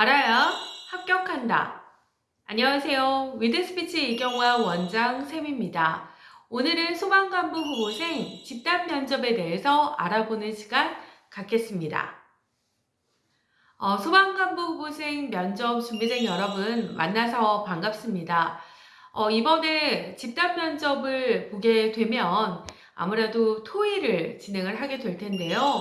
알아야 합격한다. 안녕하세요. 위드스피치 이경화 원장 쌤입니다. 오늘은 소방관부 후보생 집단 면접에 대해서 알아보는 시간 갖겠습니다. 어, 소방관부 후보생 면접 준비생 여러분 만나서 반갑습니다. 어, 이번에 집단 면접을 보게 되면 아무래도 토의를 진행을 하게 될 텐데요.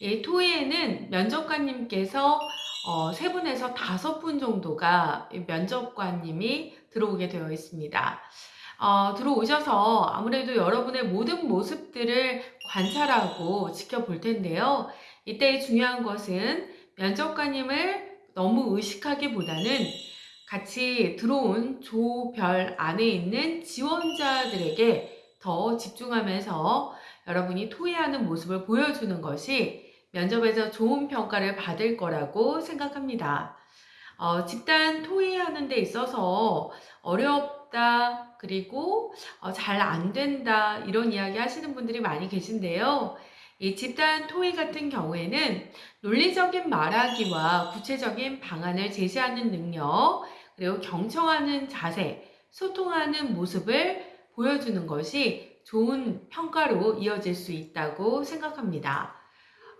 이 토의에는 면접관님께서 어, 세 분에서 다섯 분 정도가 면접관님이 들어오게 되어 있습니다. 어, 들어오셔서 아무래도 여러분의 모든 모습들을 관찰하고 지켜볼 텐데요. 이때 중요한 것은 면접관님을 너무 의식하기보다는 같이 들어온 조별 안에 있는 지원자들에게 더 집중하면서 여러분이 토의하는 모습을 보여주는 것이 면접에서 좋은 평가를 받을 거라고 생각합니다. 어, 집단 토의하는 데 있어서 어렵다, 그리고 어, 잘 안 된다, 이런 이야기 하시는 분들이 많이 계신데요. 이 집단 토의 같은 경우에는 논리적인 말하기와 구체적인 방안을 제시하는 능력, 그리고 경청하는 자세, 소통하는 모습을 보여주는 것이 좋은 평가로 이어질 수 있다고 생각합니다.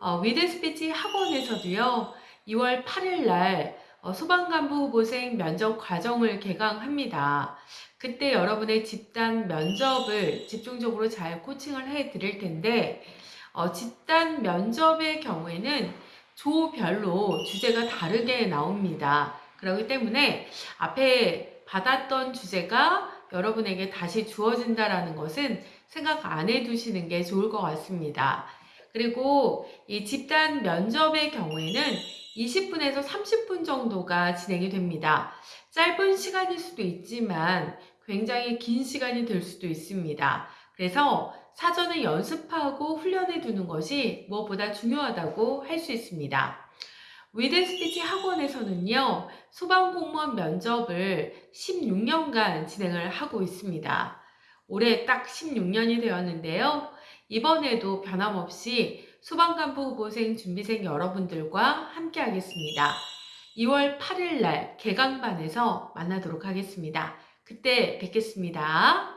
어, 위드 스피치 학원에서도요, 2월 8일 날 어, 소방간부 후보생 면접 과정을 개강합니다. 그때 여러분의 집단 면접을 집중적으로 잘 코칭을 해 드릴 텐데, 어, 집단 면접의 경우에는 조별로 주제가 다르게 나옵니다. 그렇기 때문에 앞에 받았던 주제가 여러분에게 다시 주어진다라는 것은 생각 안 해두시는 게 좋을 것 같습니다. 그리고 이 집단 면접의 경우에는 20분에서 30분 정도가 진행이 됩니다. 짧은 시간일 수도 있지만 굉장히 긴 시간이 될 수도 있습니다. 그래서 사전에 연습하고 훈련해 두는 것이 무엇보다 중요하다고 할 수 있습니다. 위드 스피치 학원에서는요, 소방공무원 면접을 16년간 진행을 하고 있습니다. 올해 딱 16년이 되었는데요. 이번에도 변함없이 소방간부 후보생 준비생 여러분들과 함께 하겠습니다. 2월 8일 날 개강반에서 만나도록 하겠습니다. 그때 뵙겠습니다.